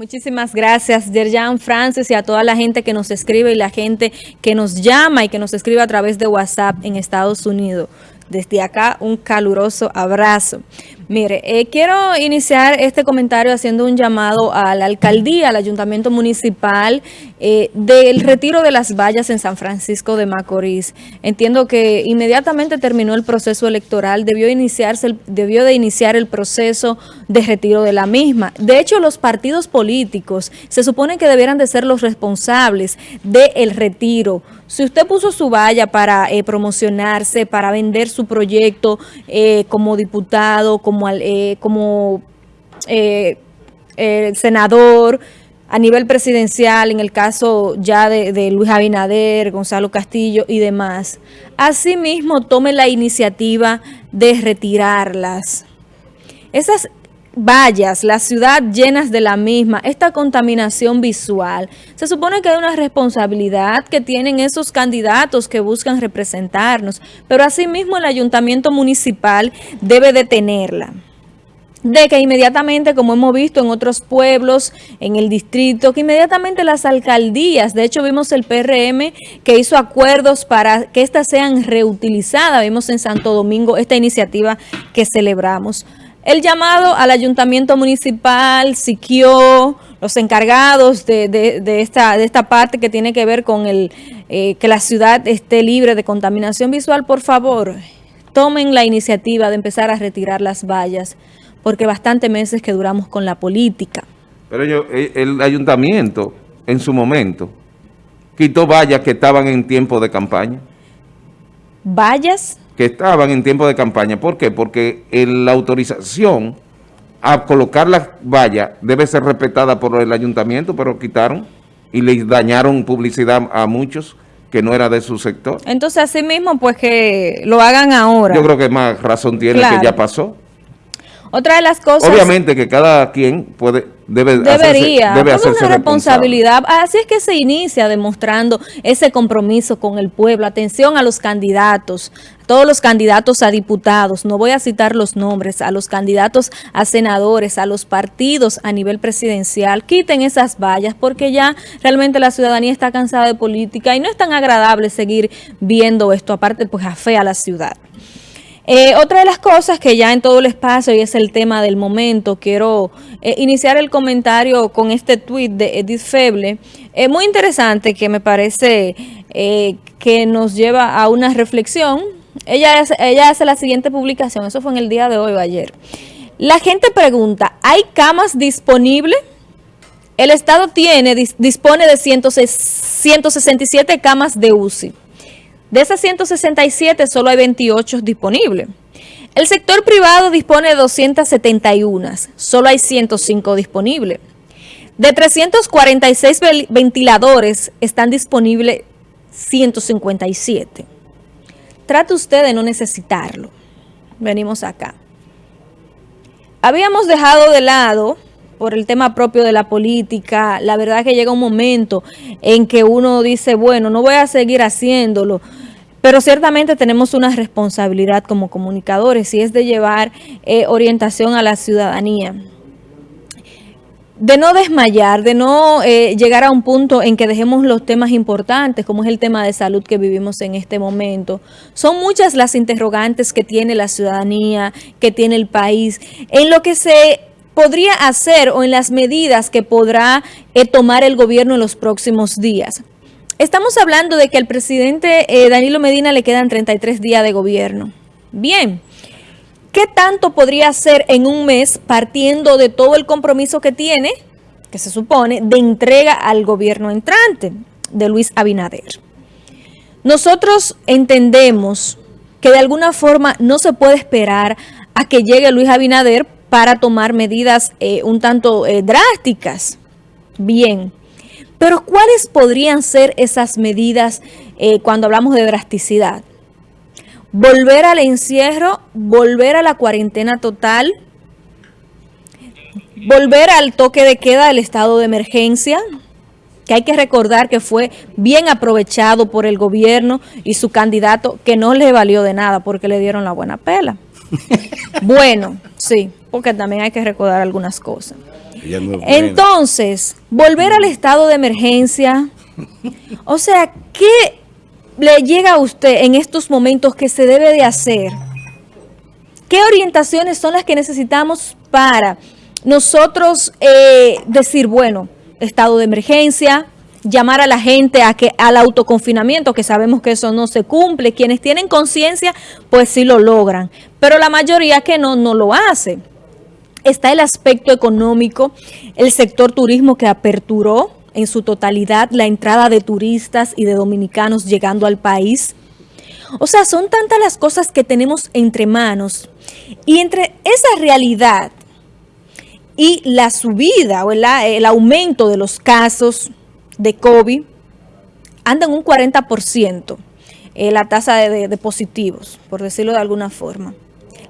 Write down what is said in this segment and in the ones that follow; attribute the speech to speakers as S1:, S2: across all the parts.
S1: Muchísimas gracias, Yerjan Francis, y a toda la gente que nos escribe y la gente que nos llama y que nos escribe a través de WhatsApp en Estados Unidos. Desde acá, un caluroso abrazo. Mire, eh, quiero iniciar este comentario haciendo un llamado a la alcaldía, al ayuntamiento municipal, eh, del retiro de las vallas en San Francisco de Macorís. Entiendo que inmediatamente terminó el proceso electoral, debió, iniciarse debió de iniciar el proceso de retiro de la misma. De hecho, los partidos políticos se supone que debieran de ser los responsables del retiro. Si usted puso su valla para eh, promocionarse, para vender su proyecto como diputado, como como, eh, como eh, senador, a nivel presidencial, en el caso ya de, Luis Abinader, Gonzalo Castillo y demás. Asimismo, tome la iniciativa de retirarlas. Esas vallas, la ciudad llenas de la misma, esta contaminación visual, se supone que hay una responsabilidad que tienen esos candidatos que buscan representarnos, pero asimismo el ayuntamiento municipal debe detenerla. De que inmediatamente, como hemos visto en otros pueblos, en el distrito, que inmediatamente las alcaldías, de hecho vimos el PRM que hizo acuerdos para que éstas sean reutilizadas, vimos en Santo Domingo esta iniciativa que celebramos. El llamado al ayuntamiento municipal, Siquio, los encargados de, esta, de esta parte que tiene que ver con el eh, que la ciudad esté libre de contaminación visual, por favor, tomen la iniciativa de empezar a retirar las vallas, porque bastante meses que duramos con la política.
S2: Pero yo, eh, el ayuntamiento, en su momento, quitó vallas que estaban en tiempo de campaña.
S1: ¿Vallas?
S2: Que estaban en tiempo de campaña. ¿Por qué? Porque la autorización a colocar las vallas debe ser respetada por el ayuntamiento, pero quitaron y les dañaron publicidad a muchos que no era de su sector.
S1: Entonces, así mismo, pues que lo hagan ahora.
S2: Yo creo que más razón tiene que ya pasó.
S1: Otra de las cosas...
S2: Obviamente que cada quien puede debe
S1: debería, debe hacerse una responsabilidad. Así es que se inicia demostrando ese compromiso con el pueblo. Atención a los candidatos, todos los candidatos a diputados, no voy a citar los nombres, a los candidatos a senadores, a los partidos a nivel presidencial, quiten esas vallas porque ya realmente la ciudadanía está cansada de política y no es tan agradable seguir viendo esto, aparte pues afea a la ciudad. Eh, otra de las cosas que ya en todo el espacio y es el tema del momento, quiero eh, iniciar el comentario con este tuit de Edith Feble, Es muy interesante que me parece eh, que nos lleva a una reflexión. Ella, ella hace la siguiente publicación, eso fue en el día de hoy o ayer. La gente pregunta, ¿hay camas disponibles? El Estado tiene, dispone de 167 camas de UCI. De esas 167, solo hay 28 disponibles. El sector privado dispone de 271, solo hay 105 disponibles. De 346 ventiladores, están disponibles 157. Trate usted de no necesitarlo. Venimos acá. Habíamos dejado de lado por el tema propio de la política, la verdad que llega un momento en que uno dice, bueno, no voy a seguir haciéndolo, pero ciertamente tenemos una responsabilidad como comunicadores y es de llevar eh, orientación a la ciudadanía. De no desmayar, de no eh, llegar a un punto en que dejemos los temas importantes, como es el tema de salud que vivimos en este momento. Son muchas las interrogantes que tiene la ciudadanía, que tiene el país, en lo que se podría hacer o en las medidas que podrá eh, tomar el gobierno en los próximos días. Estamos hablando de que al presidente eh, Danilo Medina le quedan 33 días de gobierno. Bien, ¿qué tanto podría hacer en un mes partiendo de todo el compromiso que tiene, que se supone, de entrega al gobierno entrante de Luis Abinader? Nosotros entendemos que de alguna forma no se puede esperar a que llegue Luis Abinader para tomar medidas eh, un tanto eh, drásticas. Bien, pero ¿cuáles podrían ser esas medidas eh, cuando hablamos de drasticidad? Volver al encierro, volver a la cuarentena total, volver al toque de queda del estado de emergencia, que hay que recordar que fue bien aprovechado por el gobierno y su candidato, que no le valió de nada porque le dieron la buena pela. bueno, sí, porque también hay que recordar algunas cosas. Entonces, volver al estado de emergencia, o sea, ¿qué le llega a usted en estos momentos que se debe de hacer? ¿Qué orientaciones son las que necesitamos para nosotros eh, decir, bueno, estado de emergencia, llamar a la gente a que al autoconfinamiento, que sabemos que eso no se cumple. Quienes tienen conciencia, pues sí lo logran. Pero la mayoría que no, no lo hace. Está el aspecto económico, el sector turismo que aperturó en su totalidad la entrada de turistas y de dominicanos llegando al país. O sea, son tantas las cosas que tenemos entre manos. Y entre esa realidad y la subida o el, el aumento de los casos, de COVID anda en un 40% eh, la tasa de, positivos, por decirlo de alguna forma.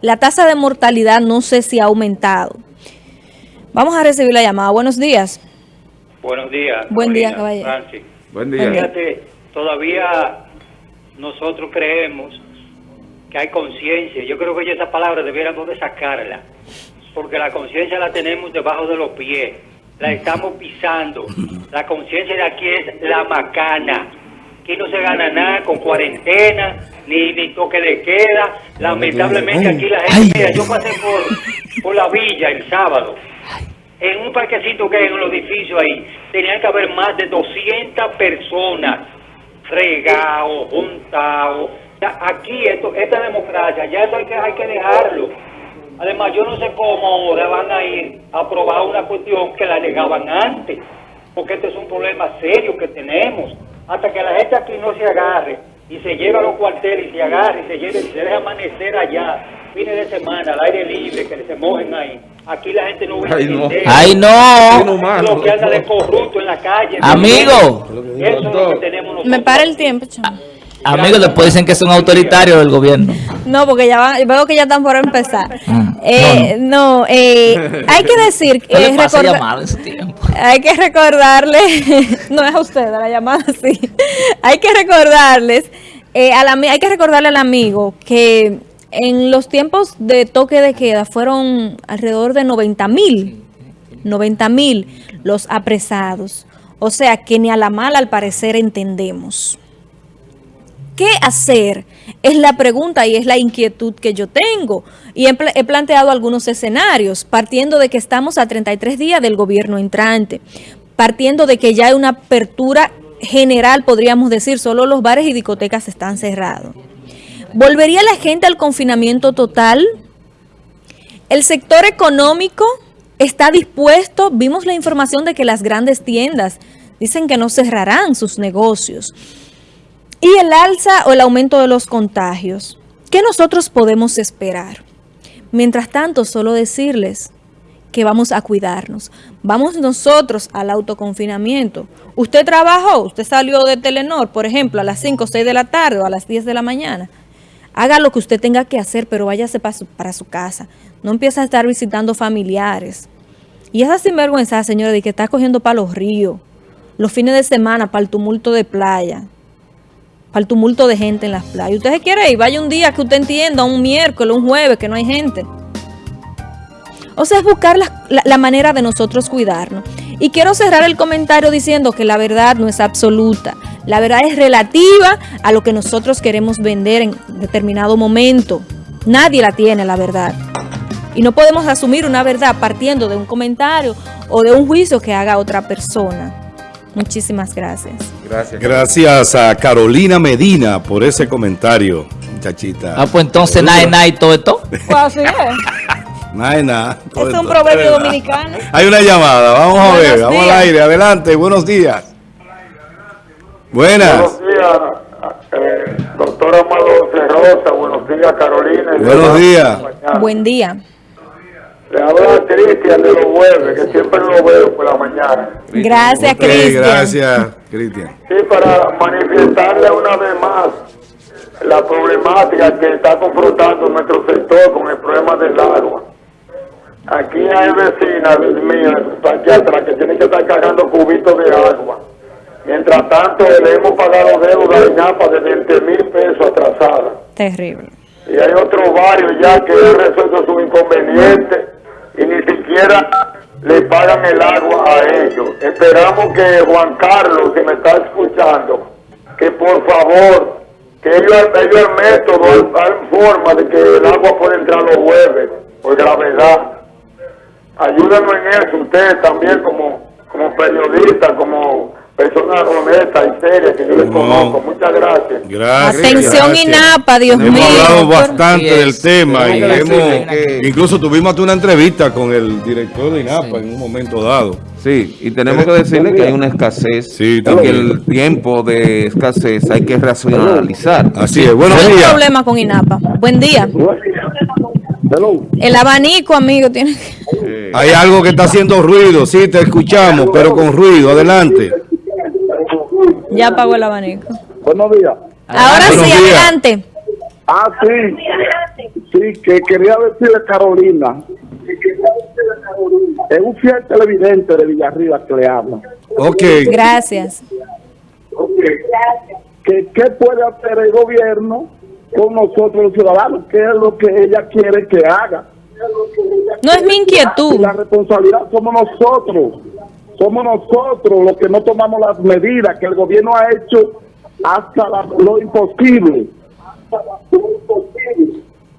S1: La tasa de mortalidad no sé si ha aumentado. Vamos a recibir la llamada. Buenos días.
S3: Buenos días.
S1: Buen día, caballero.
S3: Buen día. Fíjate, todavía nosotros creemos que hay conciencia. Yo creo que esa palabra debiéramos de sacarla, porque la conciencia la tenemos debajo de los pies la estamos pisando. La conciencia de aquí es la macana. Aquí no se gana nada con cuarentena, ni, ni toque de queda. Lamentablemente aquí la gente, mira, yo pasé por, por la villa el sábado. En un parquecito que hay en los edificios ahí, tenían que haber más de 200 personas regados, juntados. Aquí esto, esta democracia, ya eso hay que, hay que dejarlo. Además, yo no sé cómo ahora van a ir a aprobar una cuestión que la negaban antes, porque este es un problema serio que tenemos. Hasta que la gente aquí no se agarre y se lleve a los cuarteles y se agarre y se lleve y se deje amanecer allá, fines de semana, al aire libre, que se mojen ahí. Aquí la gente no va a
S4: entender. ¡Ay, no!
S3: Lo que anda de corrupto en la calle.
S4: Amigo.
S3: Eso es lo que tenemos nosotros.
S1: Me para el tiempo, chaval.
S4: Amigos, después dicen que son autoritarios del gobierno.
S1: No, porque ya van, veo que ya están por empezar. Mm. Eh, no, eh, hay que decir...
S4: Eh, su tiempo?
S1: Hay que recordarle, no es a usted, la llamada sí. Hay que recordarles, eh, hay que recordarle al amigo que en los tiempos de toque de queda fueron alrededor de 90 mil, 90 mil los apresados. O sea que ni a la mala al parecer entendemos. ¿Qué hacer? Es la pregunta y es la inquietud que yo tengo. Y he, planteado algunos escenarios, partiendo de que estamos a 33 días del gobierno entrante, partiendo de que ya hay una apertura general, podríamos decir, solo los bares y discotecas están cerrados. ¿Volvería la gente al confinamiento total? ¿El sector económico está dispuesto? Vimos la información de que las grandes tiendas dicen que no cerrarán sus negocios. Y el alza o el aumento de los contagios. ¿Qué nosotros podemos esperar? Mientras tanto, solo decirles que vamos a cuidarnos. Vamos nosotros al autoconfinamiento. Usted trabajó, usted salió de Telenor, por ejemplo, a las 5 o 6 de la tarde o a las 10 de la mañana. Haga lo que usted tenga que hacer, pero váyase para su, para su casa. No empiece a estar visitando familiares. Y esa sinvergüenza, señora, de que está cogiendo para los ríos, los fines de semana, para el tumulto de playa para tumulto de gente en las playas. Usted se quiere ir, vaya un día que usted entienda, un miércoles, un jueves, que no hay gente. O sea, es buscar la, manera de nosotros cuidarnos. Y quiero cerrar el comentario diciendo que la verdad no es absoluta. La verdad es relativa a lo que nosotros queremos vender en determinado momento. Nadie la tiene, la verdad. Y no podemos asumir una verdad partiendo de un comentario o de un juicio que haga otra persona. Muchísimas gracias.
S5: Gracias. Gracias a Carolina Medina por ese comentario, muchachita.
S4: Ah, pues entonces, nada, nada y todo esto.
S1: Pues así es.
S5: Nada,
S1: Es un proverbio dominicano.
S5: Hay una llamada, vamos a ver, vamos al aire, adelante, buenos días. Buenas.
S6: Buenos días, eh, doctor Amado Cerrosa, buenos días Carolina.
S5: Buenos días.
S1: Buen día.
S6: Le habla Cristian de los jueves, que siempre lo veo por la mañana.
S1: Gracias, Cristian.
S5: Gracias, Cristian.
S6: Sí, para manifestarle una vez más la problemática que está confrontando nuestro sector con el problema del agua. Aquí hay vecinas mías, aquí atrás, que tienen que estar cargando cubitos de agua. Mientras tanto, le hemos pagado deuda de INAPA de 20 mil pesos atrasada.
S1: Terrible.
S6: Y hay otros varios ya que han resuelto su inconveniente y ni siquiera le pagan el agua a ellos. Esperamos que Juan Carlos, si me está escuchando, que por favor, que ellos, ellos el método, hay forma de que el agua pueda entrar los jueves, por gravedad. Ayúdenos en eso, ustedes también como, como periodistas, como personas honestas y serias que yo les
S5: No.
S6: conozco. Muchas gracias.
S5: Gracias.
S1: Atención,
S5: gracias.
S1: INAPA, Dios
S5: hemos
S1: mío.
S5: hablado
S1: Por-
S5: bastante del tema y
S2: Tenemos que
S5: hemos, incluso tuvimos hasta una entrevista con el director de INAPA en un momento dado.
S2: Sí, y tenemos que decirle que hay una escasez
S5: Sí,
S2: y que
S5: también.
S2: el tiempo de escasez hay que racionalizar.
S5: Así es. Buenos
S1: No hay
S5: días.
S1: problema con INAPA. Buen día.
S6: Hello.
S1: El abanico, amigo, tiene que...
S5: Hay algo que está haciendo ruido. Sí, te escuchamos, pero con ruido. Adelante.
S1: Ya apagó el abanico.
S6: Buenos días.
S1: Ahora
S5: Buenos
S1: sí,
S5: días.
S1: adelante.
S6: Ah, sí. Sí, que quería decirle a Carolina. Es un fiel televidente de Villarriba que le habla.
S5: Ok.
S1: Gracias.
S6: que qué puede hacer el gobierno con nosotros los ciudadanos, qué es lo que ella quiere que haga.
S1: No es mi inquietud.
S6: la responsabilidad somos nosotros, somos nosotros los que no tomamos las medidas que el gobierno ha hecho hasta la- lo imposible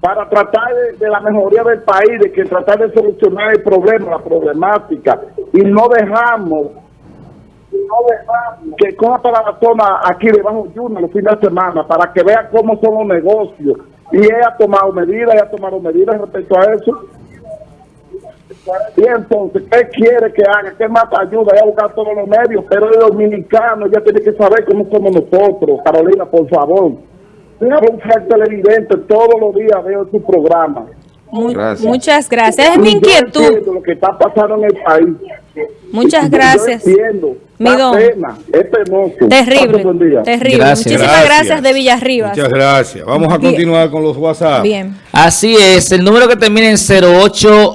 S6: para tratar de, la mejoría del país, de que tratar de solucionar el problema, la problemática, y no dejamos que coja para la zona aquí debajo de Yuna los fines de semana para que vea cómo son los negocios. Y ella ha tomado medidas, ella ha tomado medidas respecto a eso. Y entonces, ¿qué quiere que haga? ¿Qué más ayuda? Ella a buscar todos los medios, pero el dominicano ya tiene que saber cómo somos nosotros. Carolina, por favor. Yo un televidente, todos los días veo su programa.
S2: Gracias.
S1: muchas gracias. Es mi inquietud.
S6: lo que está pasando en el país.
S1: Muchas gracias. Mi don.
S6: pena, es penoso. Pase
S1: Terrible. Terrible.
S4: Gracias.
S1: Muchísimas gracias, de Villarribas.
S5: Muchas gracias. Vamos a
S1: Bien.
S5: continuar con los WhatsApp.
S1: Bien.
S4: Así es, el número que termina en 08